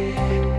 Yeah.